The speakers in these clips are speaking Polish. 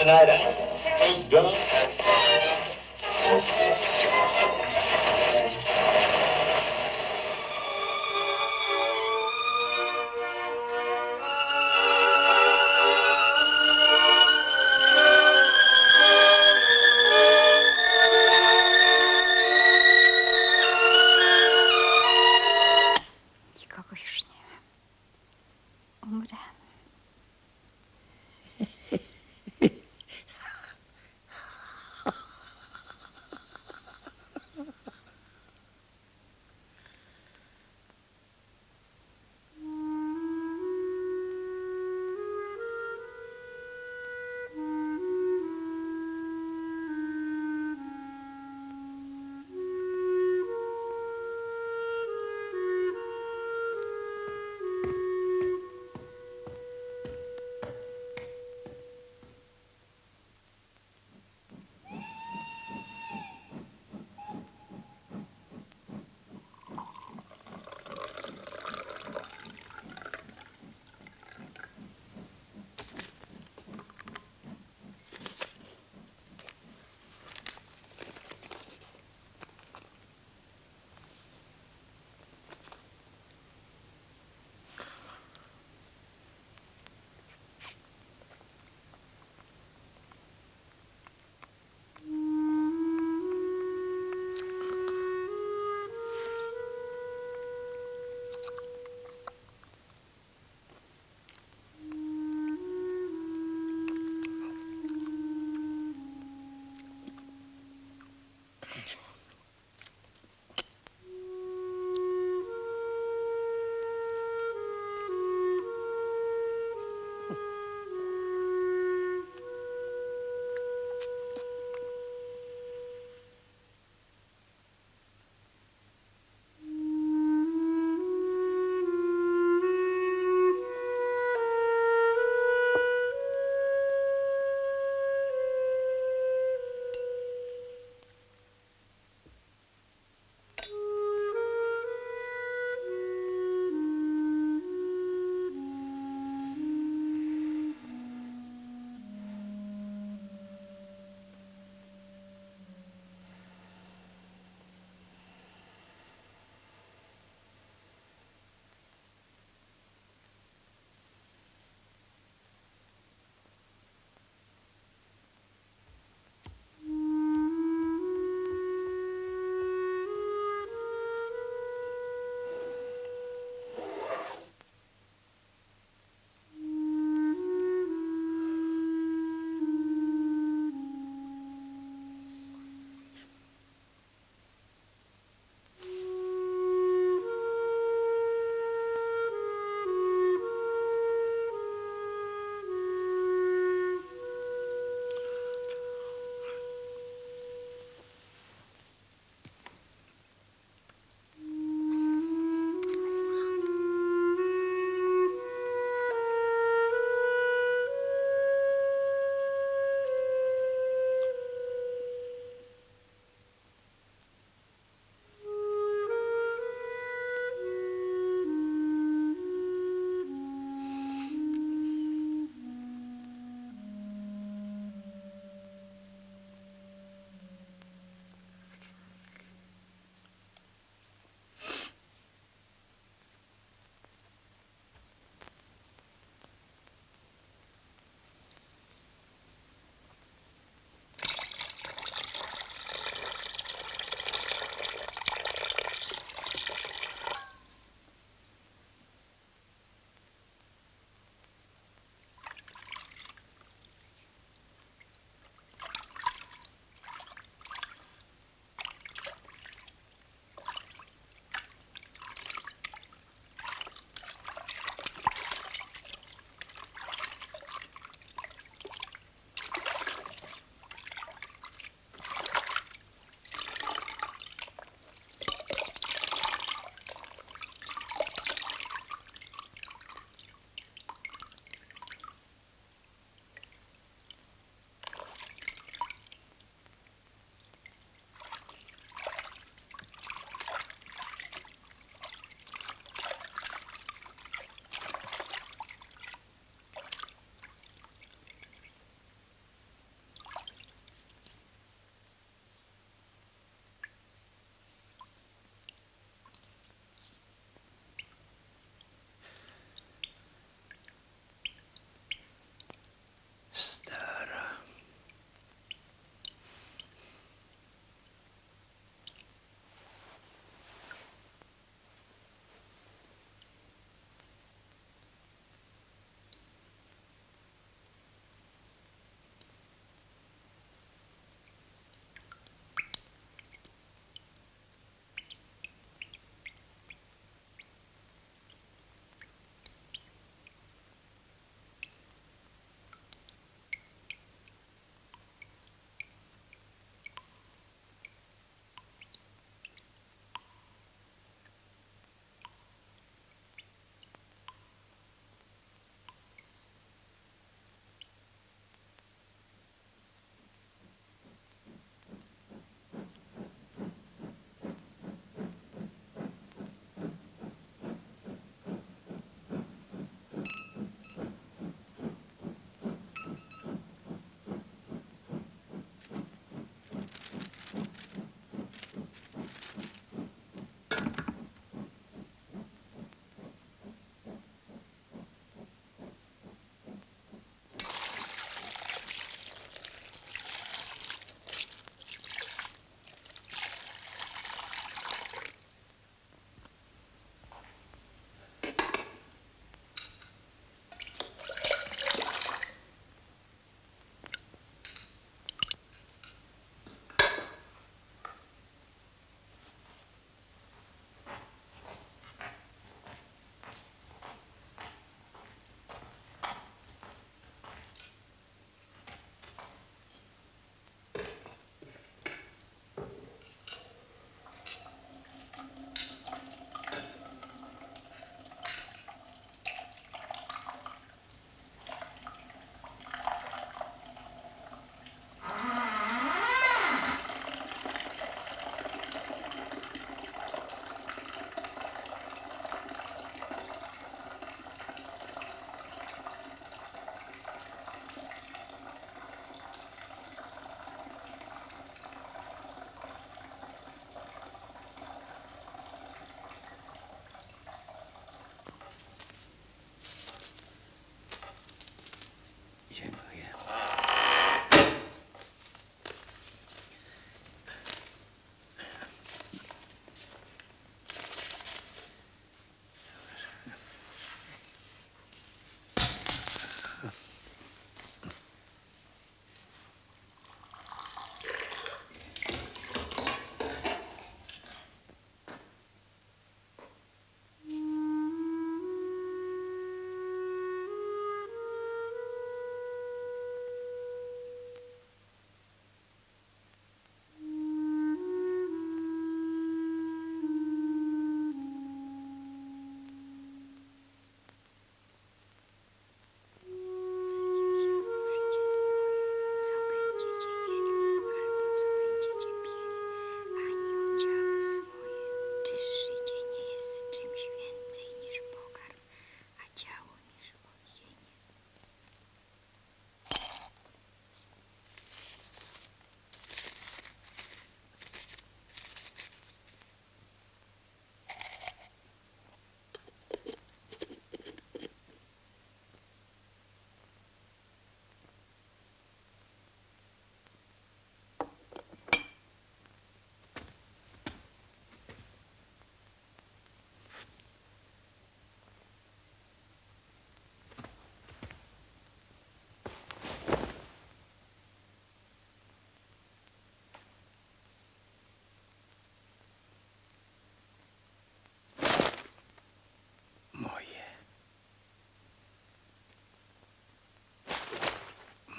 tonight. I'm John.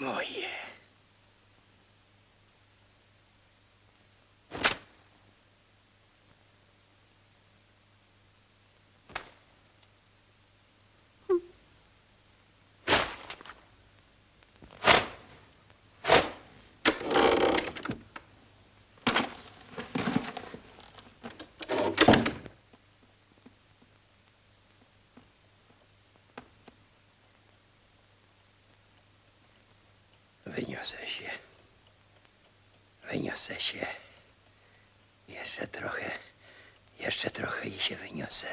Oh yeah. Wyniosę się. Wyniosę się. Jeszcze trochę. Jeszcze trochę i się wyniosę.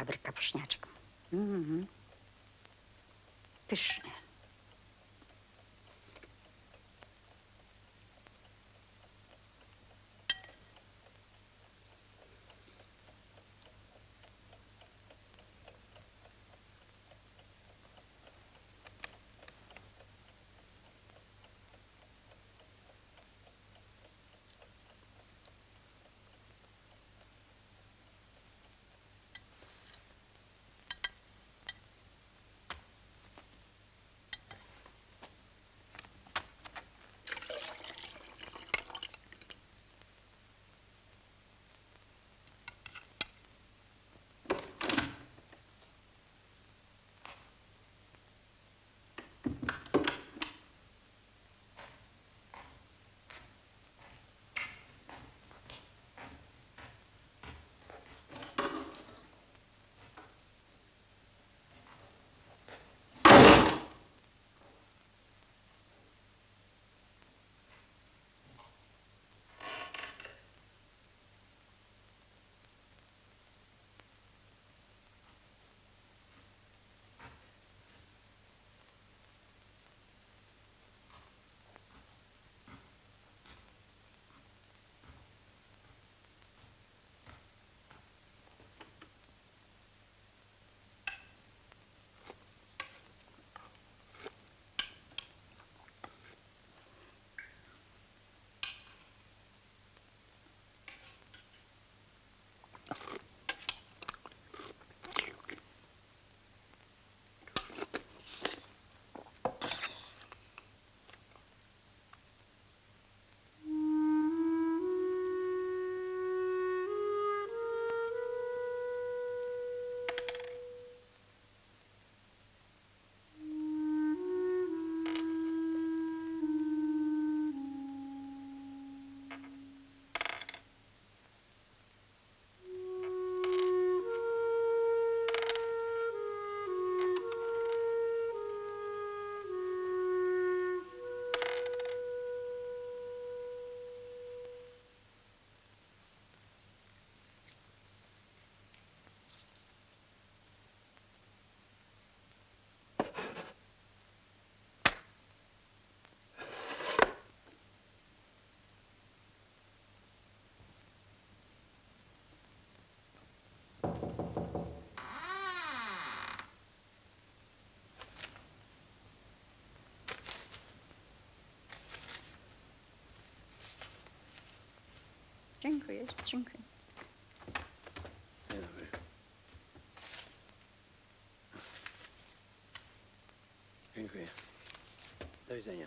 Dobry kapuśniaczek. Mhm. Pyszny. Dziękuję, dziękuję. Dziękuję. Do widzenia.